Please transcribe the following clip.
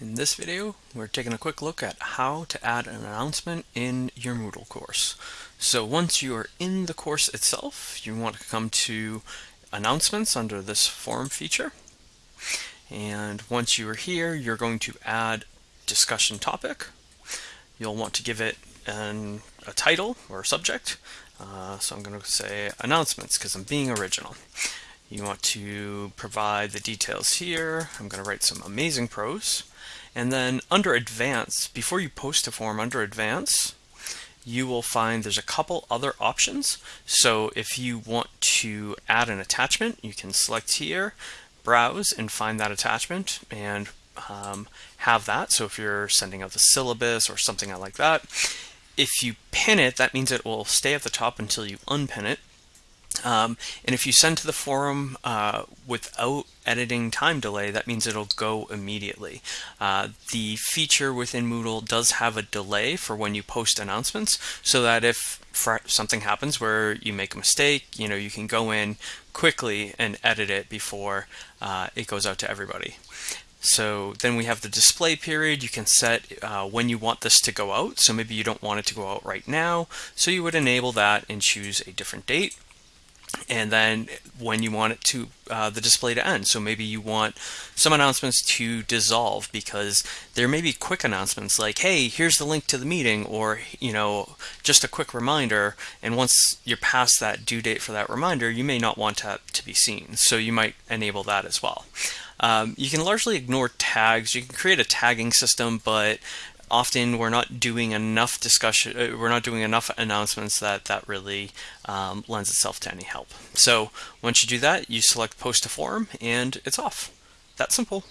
In this video, we're taking a quick look at how to add an announcement in your Moodle course. So once you are in the course itself, you want to come to announcements under this forum feature. And once you are here, you're going to add discussion topic. You'll want to give it an, a title or a subject. Uh, so I'm going to say announcements because I'm being original. You want to provide the details here. I'm going to write some amazing prose. And then under advance, before you post a form under advance, you will find there's a couple other options. So if you want to add an attachment, you can select here, browse and find that attachment and um, have that. So if you're sending out the syllabus or something like that, if you pin it, that means it will stay at the top until you unpin it. Um, and if you send to the forum uh, without editing time delay, that means it'll go immediately. Uh, the feature within Moodle does have a delay for when you post announcements so that if something happens where you make a mistake, you know, you can go in quickly and edit it before uh, it goes out to everybody. So then we have the display period. You can set uh, when you want this to go out. So maybe you don't want it to go out right now. So you would enable that and choose a different date and then when you want it to uh, the display to end. So maybe you want some announcements to dissolve because there may be quick announcements like, hey, here's the link to the meeting, or you know, just a quick reminder. And once you're past that due date for that reminder, you may not want that to be seen. So you might enable that as well. Um, you can largely ignore tags. You can create a tagging system, but often we're not doing enough discussion, uh, we're not doing enough announcements that that really um, lends itself to any help. So once you do that, you select post to forum and it's off. That simple.